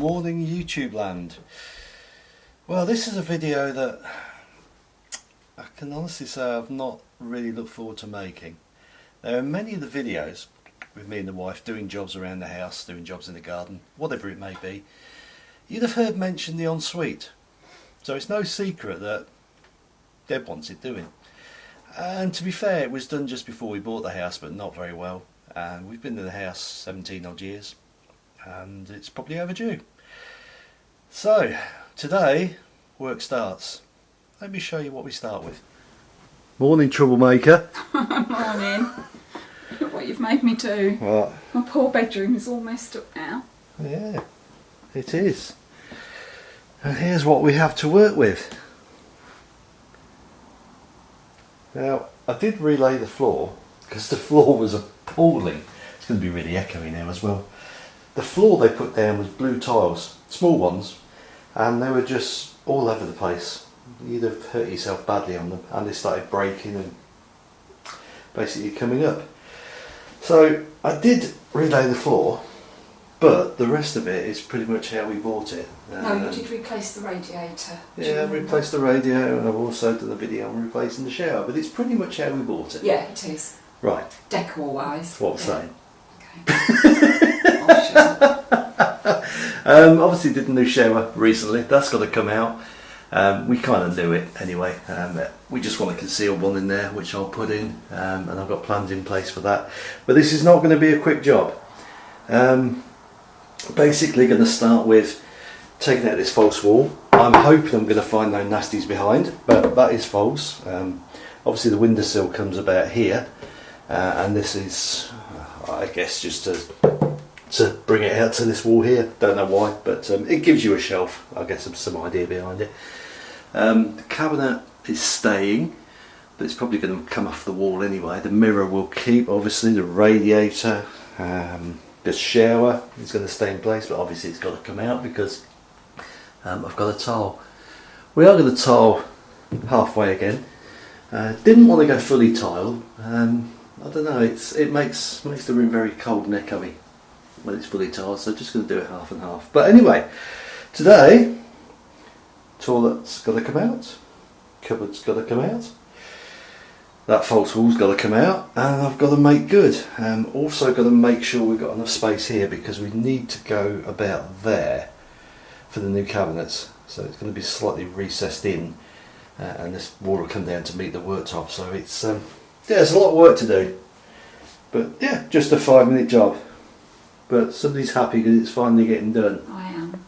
morning YouTube land. Well this is a video that I can honestly say I've not really looked forward to making. There are many of the videos with me and the wife doing jobs around the house, doing jobs in the garden, whatever it may be. You'd have heard mention the ensuite. So it's no secret that Deb wants it doing. And to be fair it was done just before we bought the house but not very well. And we've been in the house 17 odd years and it's probably overdue. So today work starts. Let me show you what we start with. Morning troublemaker. Morning. Look what you've made me do. What? My poor bedroom is all messed up now. Yeah, it is. And here's what we have to work with. Now, I did relay the floor because the floor was appalling. It's going to be really echoey now as well. The floor they put down was blue tiles, small ones, and they were just all over the place. You'd have hurt yourself badly on them, and they started breaking and basically coming up. So I did relay the floor, but the rest of it is pretty much how we bought it. No, you Um, did replace the radiator. Yeah, I've replaced the radio and I've also done a video on replacing the shower, but it's pretty much how we bought it. Yeah, it is. Right, Decor wise. what I'm saying. Um, obviously did the new shower recently, that's got to come out. Um, we kind of knew it anyway, um, we just want to conceal one in there which I'll put in um, and I've got plans in place for that. But this is not going to be a quick job. Um, basically going to start with taking out this false wall. I'm hoping I'm going to find no nasties behind, but that is false. Um, obviously the windowsill comes about here uh, and this is, I guess, just to to bring it out to this wall here. Don't know why, but um, it gives you a shelf. I guess some, some idea behind it. Um, the cabinet is staying, but it's probably going to come off the wall anyway. The mirror will keep, obviously. The radiator, um, the shower is going to stay in place, but obviously it's got to come out because um, I've got a tile. We are going to tile halfway again. Uh, didn't want to go fully tile. I don't know. It's it makes makes the room very cold and echoey when it's fully tiled, so just going to do it half and half. But anyway, today, toilet's got to come out, cupboard's got to come out, that false wall's got to come out, and I've got to make good. Um, also got to make sure we've got enough space here because we need to go about there for the new cabinets. So it's going to be slightly recessed in, uh, and this wall will come down to meet the worktop. So it's um, yeah, there's a lot of work to do. But yeah, just a five minute job but somebody's happy because it's finally getting done. I am.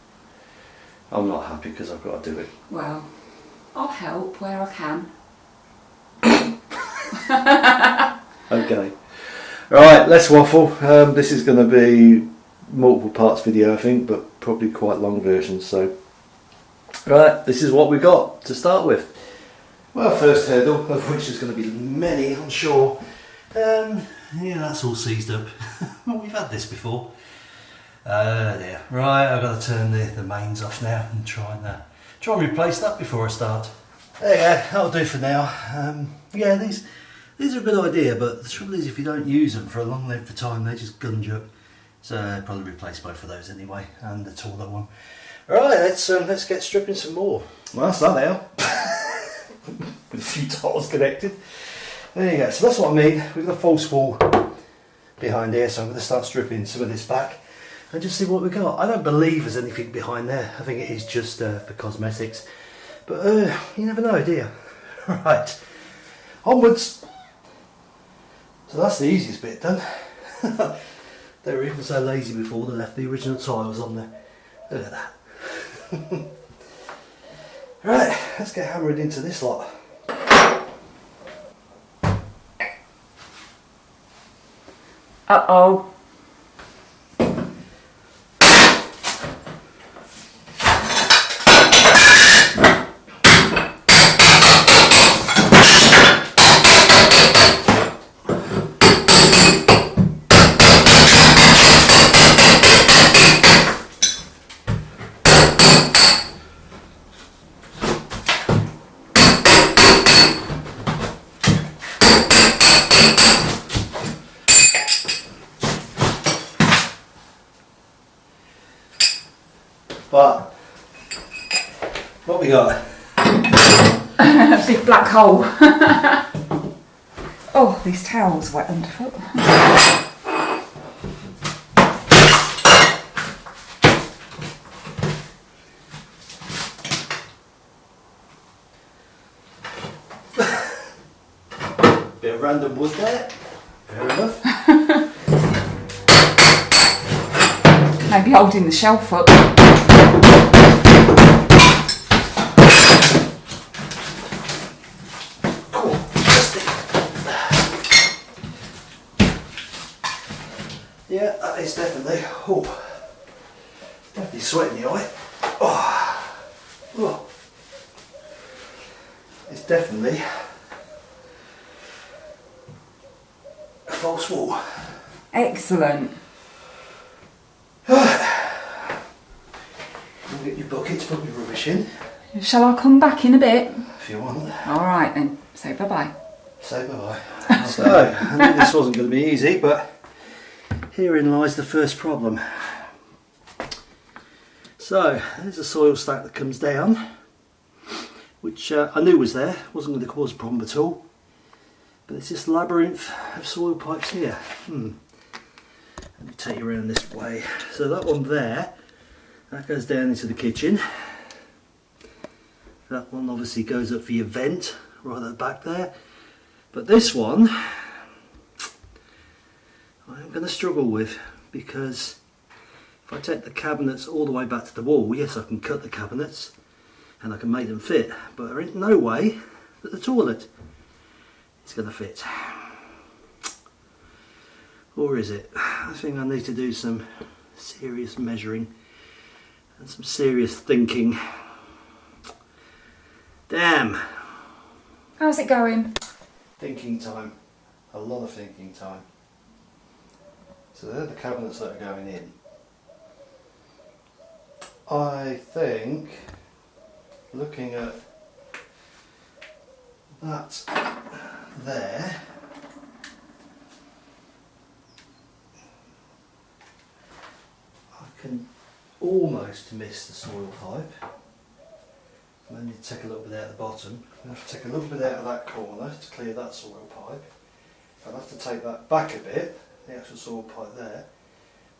I'm not happy because I've got to do it. Well, I'll help where I can. Okay. Right, let's waffle. Um, this is going to be multiple parts video, I think, but probably quite long version. So, right, this is what we got to start with. Well, first hurdle, of which there's going to be many, I'm sure. Um, yeah, that's all seized up. well, we've had this before. Uh, there. Right, I've got to turn the, the mains off now and try and uh, try and replace that before I start. There you go, that'll do for now. Um, yeah, these these are a good idea, but the trouble is if you don't use them for a long length of time, they just gunge up. So I'd probably replace both of those anyway, and the taller one. Right, let's um, let's get stripping some more. Well, that's that now. With a few tiles connected. There you go. So that's what I mean. We've got a false wall behind here, so I'm going to start stripping some of this back and just see what we got. I don't believe there's anything behind there. I think it is just uh, for cosmetics. But uh, you never know, do you? Right, onwards. So that's the easiest bit done. they were even so lazy before they left the original tiles on there. Look at that. Right, let's get hammered into this lot. Uh oh. But what we got? A big black hole. oh, these towels wet underfoot. Bit of random wood there. Fair enough. Maybe holding the shelf up. Yeah, that is definitely. Oh, definitely sweating the eye. Oh, oh. It's definitely a false wall. Excellent. Get your buckets, put your rubbish in Shall I come back in a bit? if you want. All right then. Say bye bye. Say bye bye. so, I knew this wasn't going to be easy, but herein lies the first problem. So, there's a soil stack that comes down, which uh, I knew was there, wasn't going to cause a problem at all. But it's this labyrinth of soil pipes here. Hmm. Let me take you around this way. So that one there, that goes down into the kitchen. That one obviously goes up for your vent, right at the back there. But this one, I'm going to struggle with because if I take the cabinets all the way back to the wall, yes, I can cut the cabinets and I can make them fit, but there ain't no way that the toilet is going to fit. Or is it? I think I need to do some serious measuring and some serious thinking. Damn! How's it going? Thinking time. A lot of thinking time. So they're the cabinets that are going in. I think looking at that there I can almost miss the soil pipe. I need to take a little bit out the bottom. I have to take a little bit out of that corner to clear that soil pipe. I'll have to take that back a bit, the actual saw pipe there.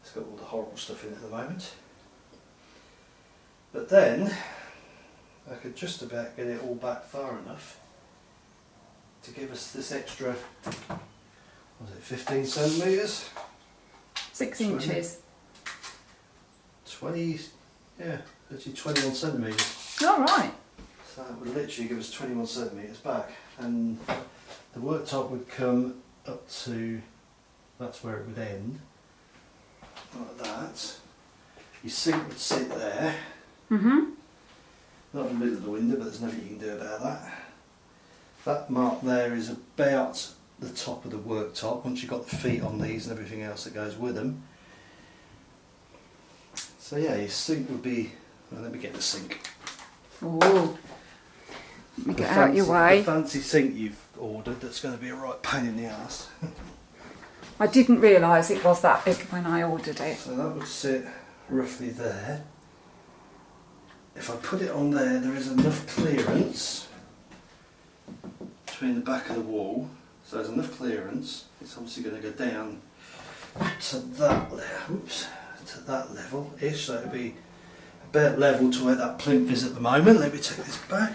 It's got all the horrible stuff in it at the moment. But then, I could just about get it all back far enough to give us this extra, was it 15 centimetres? Six Sorry. inches. 20, yeah, actually 21 centimetres. All right. So that would literally give us 21 centimetres back and the worktop would come up to, that's where it would end, like that. Your sink would sit there, mm-hmm not in the middle of the window but there's nothing you can do about that. That mark there is about the top of the worktop once you've got the feet on these and everything else that goes with them. So yeah, your sink would be, well, let me get the sink. Oh. Let me The get out your way. The fancy sink you've ordered that's going to be a right pain in the ass. I didn't realise it was that big when I ordered it. So that would sit roughly there. If I put it on there, there is enough clearance between the back of the wall. So there's enough clearance. It's obviously going to go down to that level. Oops, to that level ish. So it'll be about level to where that plinth is at the moment. Let me take this back.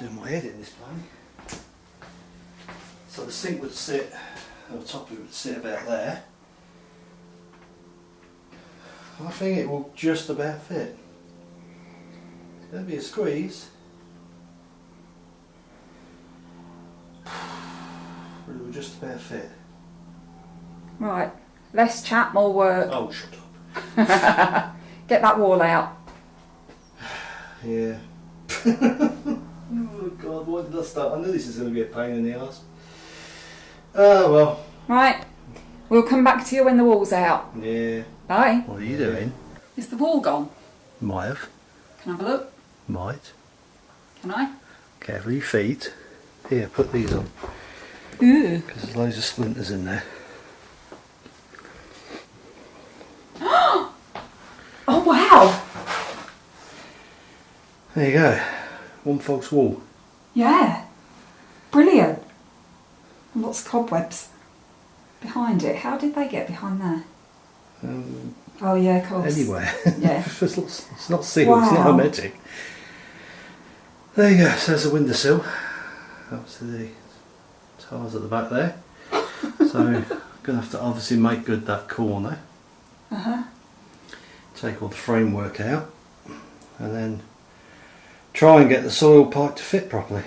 Doing my head in this plane. So the sink would sit, or the top of it would sit about there. I think it will just about fit. There'll be a squeeze. But it will just about fit. Right. Less chat, more work. Oh, shut up. Get that wall out. Yeah. oh god, why did I start? I knew this is going to be a pain in the ass. Oh, well. Right. We'll come back to you when the wall's out. Yeah. Bye. What are you doing? Is the wall gone? Might have. Can I have a look? Might. Can I? Careful your feet. Here, put these on. Ooh. Because there's loads of splinters in there. oh wow! There you go. One false wall. Yeah. Brilliant. And lots of cobwebs behind it. How did they get behind there? Um, Oh yeah, of course. anywhere. Yeah. it's, not, it's not sealed, it's not hermetic. There you go, so there's a windowsill. Obviously the tiles at the back there. so I'm going to have to obviously make good that corner. Uh huh. Take all the framework out and then try and get the soil pipe to fit properly.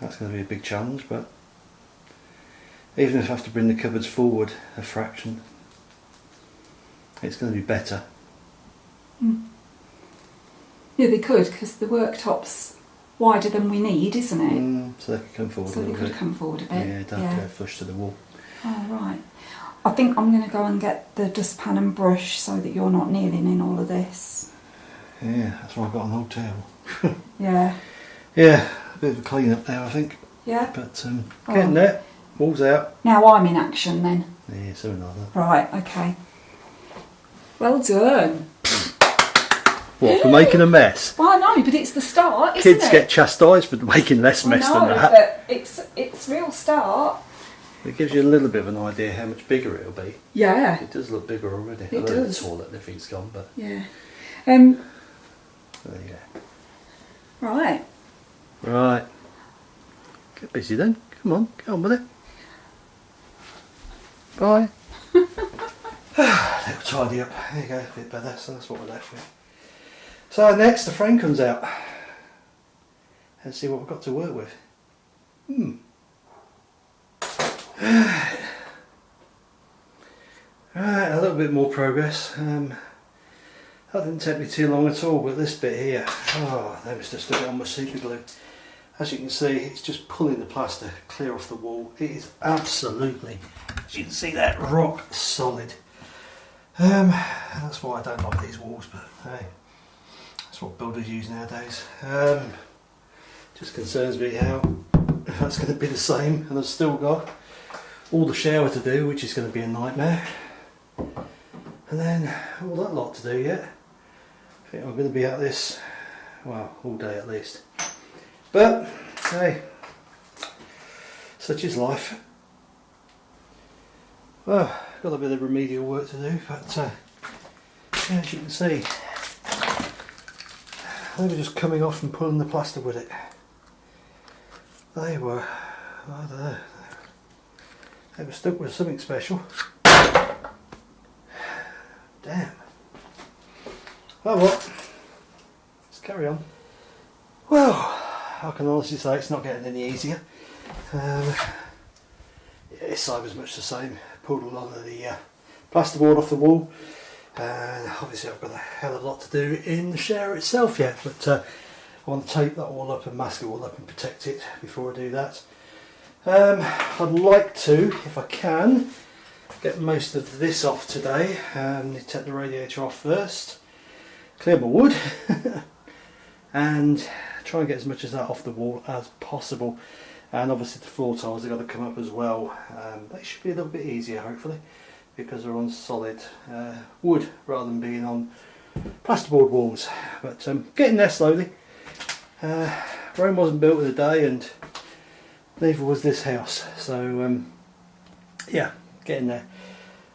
That's going to be a big challenge but even if I have to bring the cupboards forward a fraction it's going to be better. Yeah, they could because the worktop's wider than we need, isn't it? Mm, so they could come forward So a they could bit. come forward a bit. Yeah, don't yeah. go flush to the wall. Oh right. I think I'm going to go and get the dustpan and brush so that you're not kneeling in all of this. Yeah, that's why I've got an old towel. Yeah. Yeah, a bit of a clean up there I think. Yeah. But um, Oh. getting there. Walls out. Now I'm in action then. Yeah, something like that. Right. Okay. Well done. What, for making a mess? Well, I know, but it's the start, isn't Kids get chastised for making less mess know, than that. but it's it's real start. It gives you a little bit of an idea how much bigger it'll be. Yeah. It does look bigger already. It I know does. the toilet everything's gone, but Yeah. Um. there you go. Right. Right. Get busy then. Come on, get on with it. Bye. Little tidy up. There you go, a bit better. So that's what we're left with. So next, the frame comes out. Let's see what we've got to work with. Hmm. Right, a little bit more progress. Um, that didn't take me too long at all, but this bit here, oh, that was just a bit on my super glue. As you can see, it's just pulling the plaster clear off the wall. It is absolutely, as you can see that, rock solid. Um, that's why I don't like these walls, but hey, that's what builders use nowadays. Um, just concerns me how if that's going to be the same, and I've still got all the shower to do, which is going to be a nightmare. And then all that lot to do yet. I think I'm going to be at this, well, all day at least. But, hey, such is life. Well, got a bit of remedial work to do, but uh, as you can see, they were just coming off and pulling the plaster with it. They were, I don't know, they were stuck with something special. Damn. Oh well, let's carry on. Well, I can honestly say it's not getting any easier. Um, yeah, it's as much the same. Pulled a lot of the uh, plasterboard off the wall, and obviously I've got a hell of a lot to do in the shower itself yet. But uh, I want to tape that all up and mask it all up and protect it before I do that. Um, I'd like to, if I can, get most of this off today. Um, take the radiator off first, clear my wood, and try and get as much of that off the wall as possible. And obviously the floor tiles have got to come up as well. Um, they should be a little bit easier hopefully because they're on solid uh, wood rather than being on plasterboard walls. But um, getting there slowly. Uh, Rome wasn't built in a day and neither was this house. So um, yeah, getting there.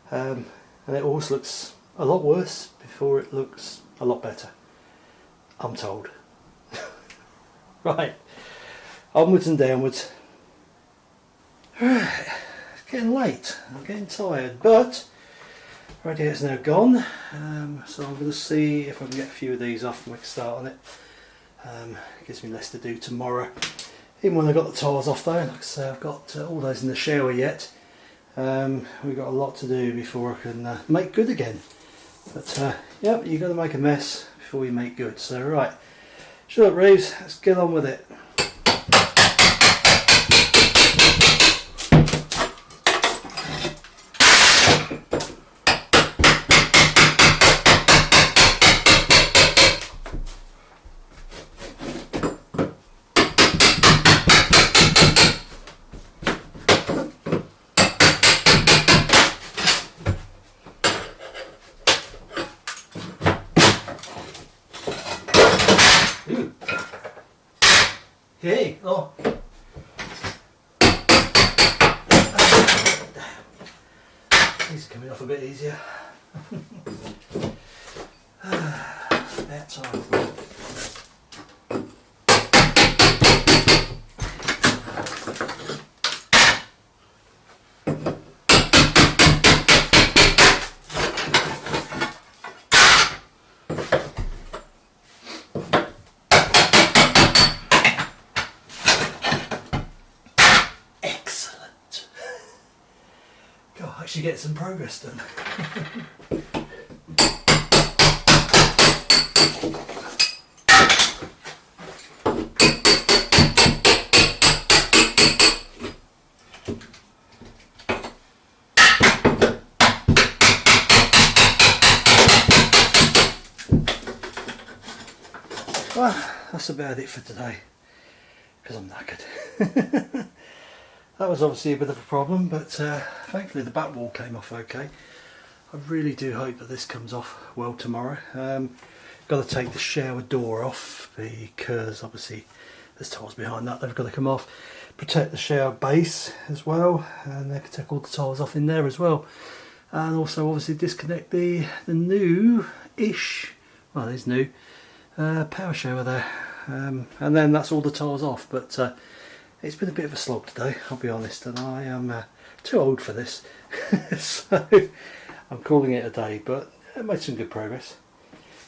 Um, and it always looks a lot worse before it looks a lot better. I'm told. Right, onwards and downwards. It's getting late. I'm getting tired, but radiator's now gone. Um, so I'm going to see if I can get a few of these off and make a start on it. Um, gives me less to do tomorrow. Even when I got the tiles off though, like I say, I've got uh, all those in the shower yet. Um, we've got a lot to do before I can uh, make good again. But uh, yep, you've got to make a mess before you make good. So right, shut up Reeves, let's get on with it. Ooh, coming off a bit easier. Ah, About time. Excellent. God, actually get some progress done. Well, that's about it for today because I'm knackered. that was obviously a bit of a problem, but uh, thankfully the back wall came off okay. I really do hope that this comes off well tomorrow. Um, got to take the shower door off because obviously there's tiles behind that. They've got to come off. Protect the shower base as well, and they can take all the tiles off in there as well. And also obviously disconnect the the new-ish, well, it's new, uh, power shower there. Um, and then that's all the tiles off. But uh, it's been a bit of a slog today, I'll be honest, and I am uh, too old for this. so I'm calling it a day, but I made some good progress.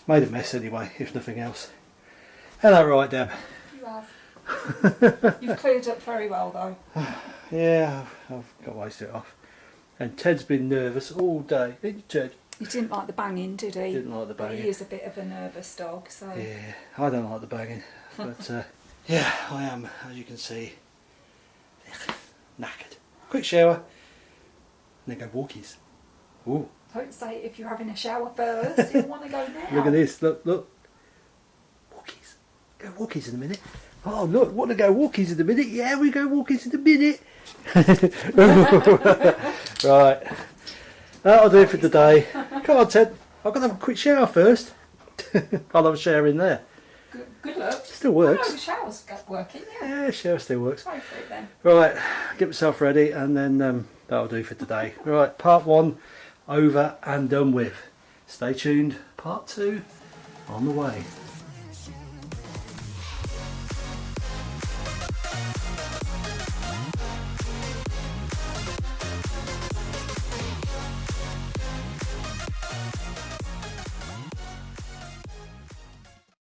Made a mess anyway, if nothing else. Hello, right, Deb. You have. You've cleared up very well though. Yeah, I've, I've got ways to it off. And Ted's been nervous all day. Didn't you, Ted? He didn't like the banging, did he? Didn't like the banging. He is a bit of a nervous dog, so Yeah, I don't like the banging, but uh, yeah, I am, as you can see, knackered. Quick shower, and then go walkies. Ooh, don't say if you're having a shower first. you want to go now. look at this, look, look. Walkies. Go walkies in a minute. Oh, look, want to go walkies in a minute? Yeah, we go walkies in a minute. right, that'll do it for today. Come on, Ted, I've got to have a quick shower first. I love have a shower in there. Good, good luck. Still Oh, works. no, the shower's working. Yeah. Yeah, shower still works. Try for it then. Right, get myself ready and then um, that'll do for today. Right, part one over and done with. Stay tuned, part two on the way.